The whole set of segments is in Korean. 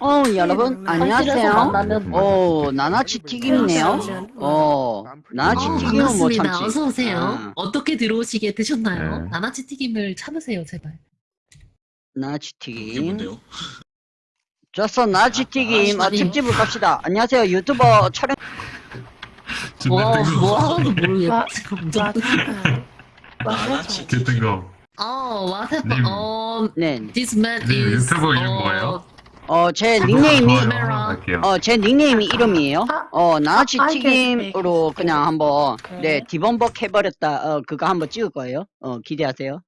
어 여러분 안녕하세요. 만나면 어 나나치 튀김이네요. 어 나나치 어, 튀김은 뭐. 참지. 어서 오세요. 아. 어떻게 들어오시게 되셨나요? 네. 나나치 튀김을 참으세요, 제발. 나나치 튀김. 좋았어 나나치 튀김 어, 아니. 특집을 갑시다. 안녕하세요 유튜버 촬영. 와, 뭐 하는지 모르겠어. 와- 지금. 나나치 개뜬거 어, what happened? 님. 어, 네. this man 님 is. 유튜브 이름 어, 뭐예요? 어 제 닉네임이 카메라. 할게요. 어제 닉네임이 이름이에요. 어 나나치 아, 튀김으로 그냥 한번 오케이. 네 디범벅 해버렸다. 어 그거 한번 찍을 거예요. 어 기대하세요.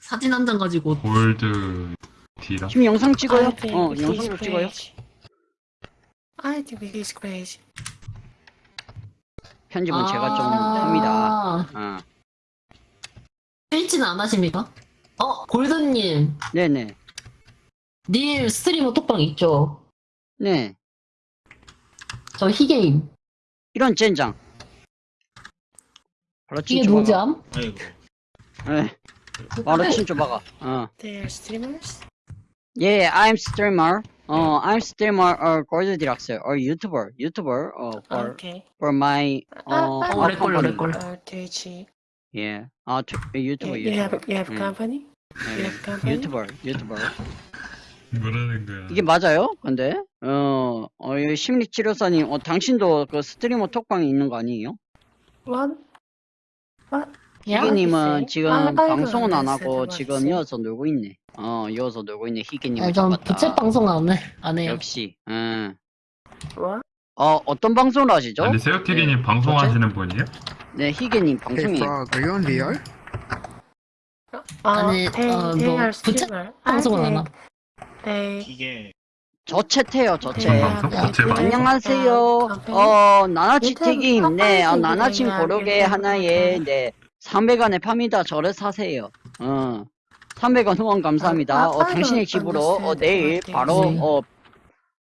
사진 한 장 가지고. 골드 디라 지금 영상 찍어요. Think 어 is 찍어요. I think it is crazy. 편집은 제가 좀 아. 합니다. 어. 트위치는 안 하십니까? 어, 골든님. 네네. 님 스트리머 톡방 있죠? 네. 저 희게임. 이런 젠장. 바로 이게 친추? 박아. 암? 아이고 네. 바로 친추 박아. 어. They are streamers. Yeah, I'm streamer. 어, I'm streamer or gold deluxe or YouTuber. YouTuber. 어, for Okay. for my 어, 아, 어, our 렉걸, company. 렉걸. Uh, Twitch. Yeah. 아, 트- 유튜버, You, you have 유튜버. you have 음. company? You 네. have company? 유튜버, 유튜버. 뭐라는 거야 이게 맞아요? 근데 어, 어, 이 심리치료사님, 어, 당신도 그 스트리머 톡방에 있는 거 아니에요? What? 야? 희게님은 글쎄. 지금 아, 방송은 안 알겠어요. 하고 맞지. 지금 이어서 놀고 있네. 어, 이어서 놀고 있네. 희게님을 아, 전 잡았다. 부채 방송 안 해. 안 해요. 역시. 응. What? 어, 어떤 방송을 하시죠? 아니 새우튀기님 방송하시는 분이에요? 네, 희게님 Hey 방송이에요. On VR? Uh, 아니, they, 어, they 뭐 are 부채. 방송은 안 함. They 이게 저 채태요, 저 they 채. 방송? have- they 부채 have 방송? 안녕하세요. 어, 나나치 유튜브 튀김. 네, 어, 나나친 친구들이랑 고르게 하나에. 네, 300원에 팝니다. 저를 사세요. 어, 300원 후원 감사합니다. 아, 어, 당신의 아, 집으로. 어, 내일. 바로, 네. 어,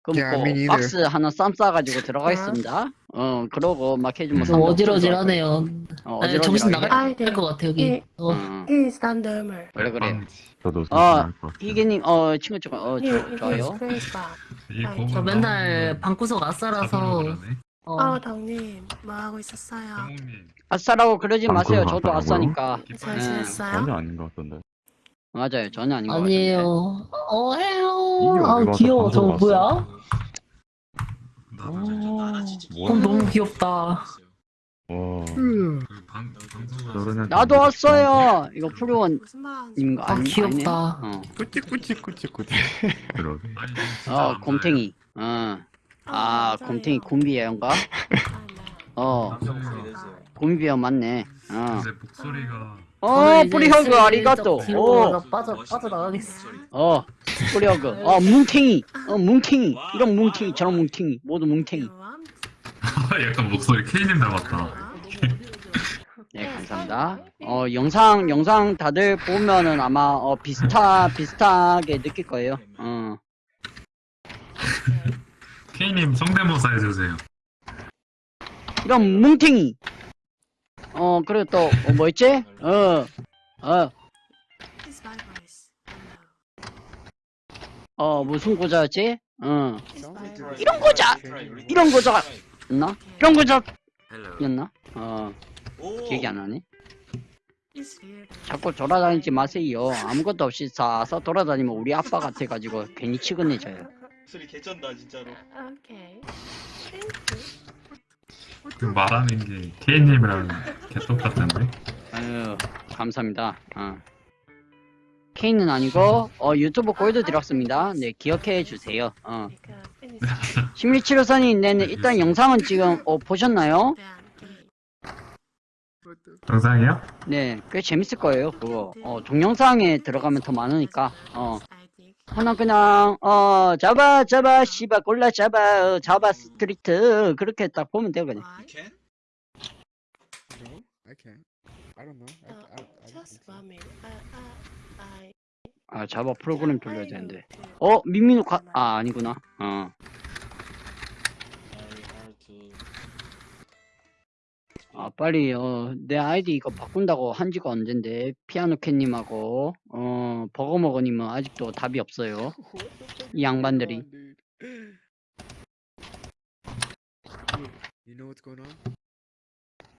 neither. 박스 하나 쌈 싸가지고 들어가겠습니다. 어, 그러고 막 해주면 좀 어지러지하네요. 어, 네, 정신 나갈 아, 네. 것 같아, 여기. 예. 어. 어, He is randomer. 그래, 그래. 저도 어, 희게님, 어, 친구 좀, 어, He, 저, 좋아요. crazy. 이 아, 저 맨날 방구석 아싸라서, 어, 어, 덕님 뭐 하고 있었어요? 아싸라고 그러지 마세요. 저도? 아싸니까. 잘 네. 지냈어요? 전혀 아닌 것 같던데 맞아요. 전혀 아닌 것 같은데. 아니에요. 어, 해요. 아, 귀여워. 저거 방송 뭐야? 나도 어, 너무 귀엽다. 와 방송 나도 왔어요. 이거 프로원 무슨 말하는지 님거 아, 귀엽다. 아니네? 어. 꾸찌꾸찌꾸찌꾸찌 그러게 어, 곰탱이. 어. 아, 곰탱이 곰비애인가? 어, 곰비애 맞네. 어. 근데 목소리가 어, 뿌리허그 아리가또. 어, 빠져, 빠져나가겠어. 어, 뿌리허그. 어, 뭉탱이. 어, 뭉탱이. 이런 뭉탱이, 저런 뭉탱이. 모두 뭉탱이. 약간 목소리 K님 닮았다 네, 감사합니다. 어, 영상, 영상 다들 보면은 아마, 어, 비슷하, 비슷하게 느낄 거예요. 어. K님 성대모사 해주세요 이런 뭉탱이. 어, 그리고 또, 어, 뭐 있지? 어, 어, 어, 무슨 고자였지? 어, 이런 고자! 이런 고자가 있나? 이런 고자였나? 어, 기억이 안 나네. 자꾸 돌아다니지 마세요. 아무것도 없이 싸서 돌아다니면 우리 아빠 같아가지고 괜히 치근해져요. 소리 개쩐다 진짜로. Thank you. 그 말하는 게 K님이랑 개똑같은데 아유, 감사합니다. 어. K는 아니고, 어, 유튜브 골드 들었습니다. 네, 기억해 주세요. 어. 심리치료사님, 네, 네, 일단 영상은 지금, 어, 보셨나요? 영상이요? 네, 꽤 재밌을 거예요, 그거. 어, 동영상에 들어가면 더 많으니까, 어. I. 하나 그냥, 어, 잡아, 잡아, 씨바, 골라 잡아, 어, 잡아, 스트리트. 그렇게 딱 보면 돼요, 그냥. Why? 캔? No, I can't. I don't know. I, Uh, I, I don't just think so. one minute. Uh, uh, I. 아, 잡아 프로그램 돌려야 I 되는데. 어, 민민우 가, 아, 아니구나. 어. 아, 빨리, 어, 내 아이디 이거 바꾼다고 한 지가 언젠데, 피아노캣님하고, 어, 버거머거님은 아직도 답이 없어요. 이 양반들이.